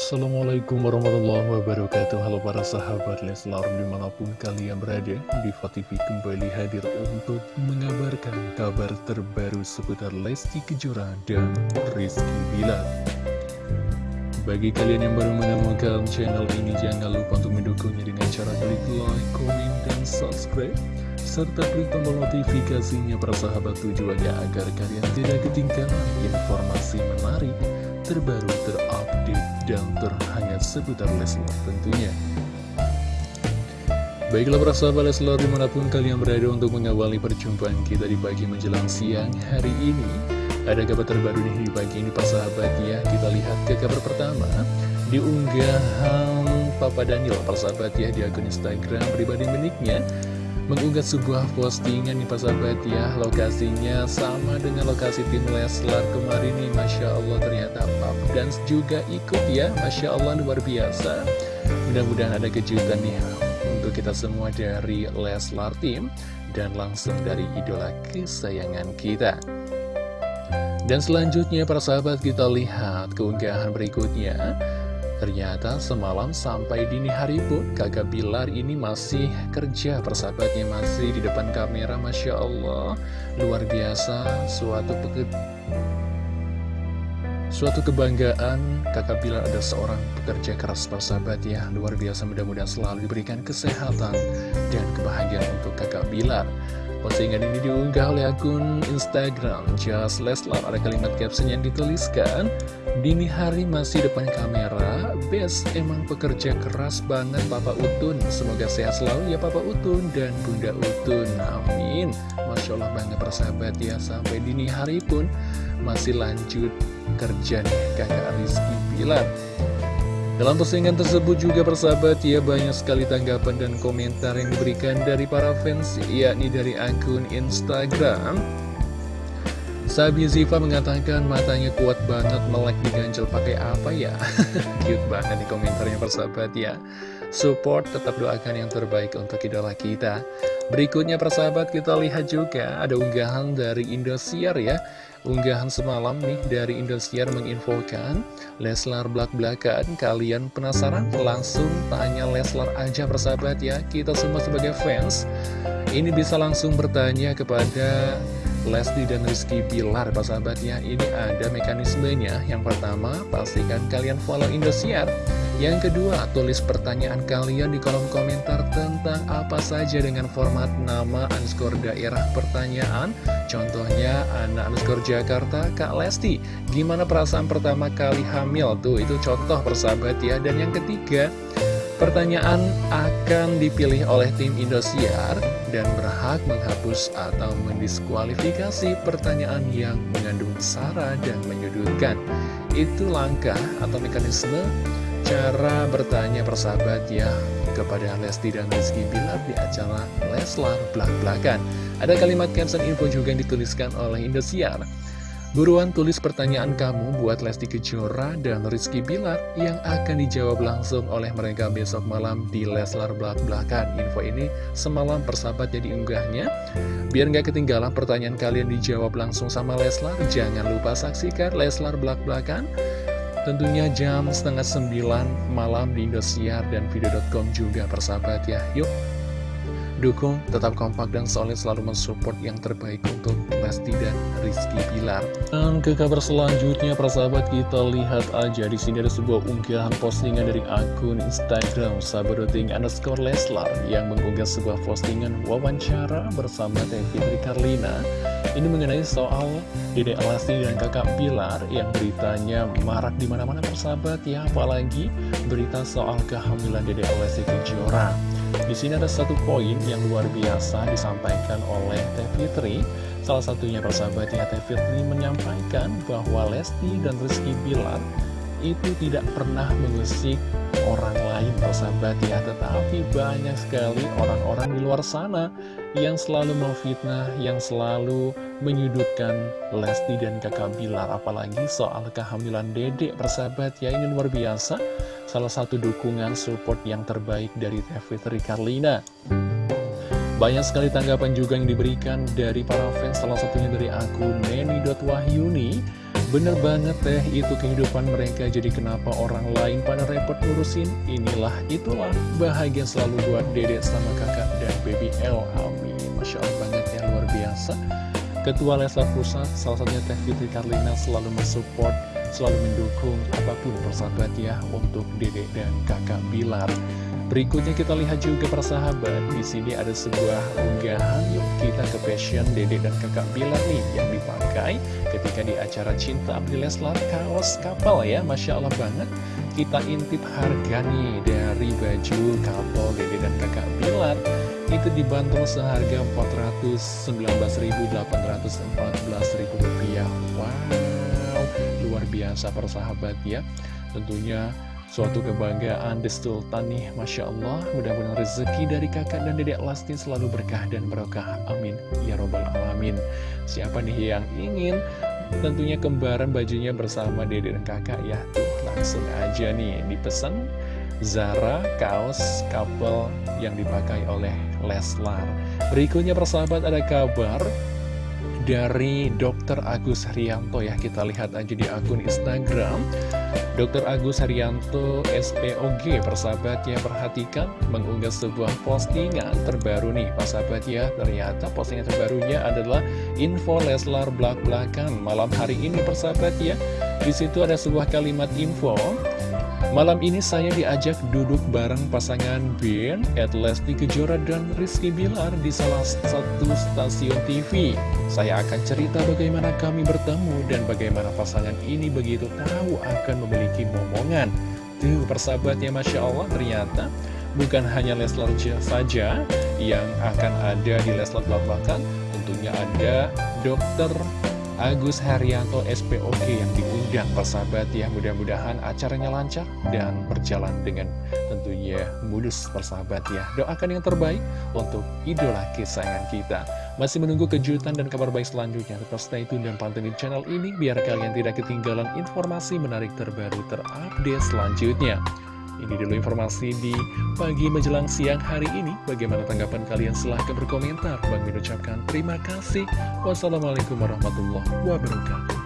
Assalamualaikum warahmatullahi wabarakatuh. Halo para sahabat Leslar di mana pun kalian berada Diva TV kembali hadir untuk mengabarkan kabar terbaru seputar Lesti Kejora dan Rizky Bilar. Bagi kalian yang baru menemukan channel ini jangan lupa untuk mendukungnya dengan cara klik like, komen, dan subscribe serta klik tombol notifikasinya para sahabat tujuannya agar kalian tidak ketinggalan informasi menarik terbaru, terupdate, dan terhangat seputar Leslar tentunya. Baiklah para sahabat Leslar di mana pun kalian berada untuk mengawali perjumpaan kita di pagi menjelang siang hari ini. Ada kabar terbaru nih di pagi ini para sahabat ya. Kita lihat ke kabar pertama. Di unggahan Papa Daniel para sahabat ya di akun Instagram pribadi miliknya mengunggah sebuah postingan nih sahabat ya Lokasinya sama dengan lokasi tim Leslar kemarin nih Masya Allah ternyata Pap. Dance juga ikut ya Masya Allah luar biasa. Mudah-mudahan ada kejutan nih untuk kita semua dari Leslar Team Dan langsung dari idola kesayangan kita. Dan selanjutnya para sahabat kita lihat keunggahan berikutnya Ternyata semalam sampai dini hari pun kakak Bilar ini masih kerja persahabatnya masih di depan kamera Masya Allah. Luar biasa suatu Suatu kebanggaan kakak Bilar ada seorang pekerja keras persahabat ya. Luar biasa mudah-mudahan selalu diberikan kesehatan dan kebahagiaan untuk kakak Bilar Postingan ini diunggah oleh akun Instagram Just Leslar. Ada kalimat caption yang dituliskan Dini hari masih depan kamera Best emang pekerja keras banget Papa Utun. Semoga sehat selalu ya Papa Utun dan Bunda Utun. Amin. Masya Allah banget persahabat ya Sampai dini hari pun masih lanjut kerja nih kakak Rizky Bilar dalam postingan tersebut juga persahabat ya banyak sekali tanggapan dan komentar yang diberikan dari para fans yakni dari akun Instagram. Sabi Ziva mengatakan matanya kuat banget melek diganjel pakai apa ya? Cute banget di komentarnya persahabat ya. Support tetap doakan yang terbaik untuk idola kita Berikutnya persahabat kita lihat juga ada unggahan dari Indosiar ya. Unggahan semalam nih dari Indosiar menginfokan Leslar belak-belakan. Kalian penasaran? Langsung tanya Leslar aja persahabat ya. Kita semua sebagai fans Ini bisa langsung bertanya kepada Lesti dan Rizky Pilar persahabat ya Ini ada mekanismenya Yang pertama pastikan kalian follow Indosiar yang kedua, tulis pertanyaan kalian di kolom komentar tentang apa saja dengan format nama underscore daerah pertanyaan. Contohnya, anak underscore Jakarta, Kak Lesti. Gimana perasaan pertama kali hamil? Tuh, itu contoh persahabat ya. Dan yang ketiga, pertanyaan akan dipilih oleh tim Indosiar dan berhak menghapus atau mendiskualifikasi pertanyaan yang mengandung sara dan menyudutkan. Itu langkah atau mekanisme cara bertanya persahabat ya kepada Lesti dan Rizky Bilar di acara Leslar Blak-Blakan. Ada kalimat caption info juga yang dituliskan oleh Indosiar. Buruan tulis pertanyaan kamu buat Lesti Kejora dan Rizky Bilar yang akan dijawab langsung oleh mereka besok malam di Leslar Blak-Blakan. Info ini semalam persahabat jadi unggahnya. Biar nggak ketinggalan pertanyaan kalian dijawab langsung sama Leslar, jangan lupa saksikan Leslar Blak-Blakan Tentunya jam setengah sembilan malam di Indosiar dan video.com juga persahabat ya Yuk dukung, tetap kompak dan solid selalu mensupport yang terbaik untuk Lesti dan Rizky Pilar. Dan ke kabar selanjutnya, persahabat kita lihat aja di sini ada sebuah unggahan postingan dari akun Instagram Sabadoting underscore Leslar yang mengunggah sebuah postingan wawancara bersama Teh Fitri Karlina. Ini mengenai soal Dede Lesti dan kakak Pilar yang beritanya marak di mana-mana persahabat ya, apalagi berita soal kehamilan Dede Lesti Kejora. Di sini ada satu poin yang luar biasa disampaikan oleh Teh Fitri. Salah satunya persahabatnya Teh Fitri menyampaikan bahwa Lesti dan Rizky Bilar itu tidak pernah mengusik orang lain persahabat ya. Tetapi banyak sekali orang-orang di luar sana yang selalu memfitnah, yang selalu menyudutkan Lesti dan kakak Bilar. Apalagi soal kehamilan dedek persahabat ya ini luar biasa. Salah satu dukungan support yang terbaik dari Teh Fitri Karlina. Banyak sekali tanggapan juga yang diberikan dari para fans, salah satunya dari akun Neni.wahyuni Bener banget teh itu kehidupan mereka. Jadi kenapa orang lain pada repot ngurusin? Inilah itulah. Bahagia selalu buat dedek sama kakak dan baby L. Amin. Masya Allah banget ya luar biasa. Ketua Leslar Pusat salah satunya Teh Fitri Karlina selalu mensupport Selalu mendukung apa pun persahabat ya Untuk dedek dan kakak Bilar Berikutnya kita lihat juga persahabat di sini ada sebuah unggahan. Yuk kita ke fashion Dede dan kakak Bilar nih yang dipakai ketika di acara Cinta Abdi Leslar kaos kapal ya Masya Allah banget. Kita intip harga nih dari baju kapal Dede dan kakak Bilar. Itu dibanderol seharga 419.814 rupiah. Wow luar biasa persahabat ya. Tentunya Suatu kebanggaan nih, Masya Allah. Mudah-mudahan rezeki dari kakak dan dedek Lasti selalu berkah dan berkah Amin. Ya Robbal Alamin. Siapa nih yang ingin tentunya kembaran bajunya bersama dedek dan kakak? Ya Tuh langsung aja nih. Dipesan Zara kaos couple yang dipakai oleh Leslar. Berikutnya persahabat ada kabar dari Dr. Agus Haryanto ya Kita lihat aja di akun Instagram Dr. Agus Haryanto SPOG persahabat ya perhatikan mengunggah sebuah postingan terbaru nih persahabat ya ternyata postingan terbarunya adalah info Leslar belak-belakan malam hari ini persahabat ya di situ ada sebuah kalimat info Malam ini saya diajak duduk bareng pasangan Ben, Ed Lesti Kejora dan Rizky Bilar di salah satu stasiun TV. Saya akan cerita bagaimana kami bertemu dan bagaimana pasangan ini begitu tahu akan memiliki momongan. Tuh persahabatnya Masya Allah ternyata bukan hanya Leslar saja yang akan ada di Leslar Belakang, tentunya ada dokter Agus Haryanto SPOK yang diundang persahabat ya. Mudah-mudahan acaranya lancar dan berjalan dengan tentunya mulus persahabat ya. Doakan yang terbaik untuk idola kesayangan kita. Masih menunggu kejutan dan kabar baik selanjutnya. Tetap stay tune dan pantengin channel ini biar kalian tidak ketinggalan informasi menarik terbaru terupdate selanjutnya ini dulu informasi di pagi menjelang siang hari ini. Bagaimana tanggapan kalian? Silahkan berkomentar. Bang ucapkan terima kasih. Wassalamualaikum warahmatullahi wabarakatuh.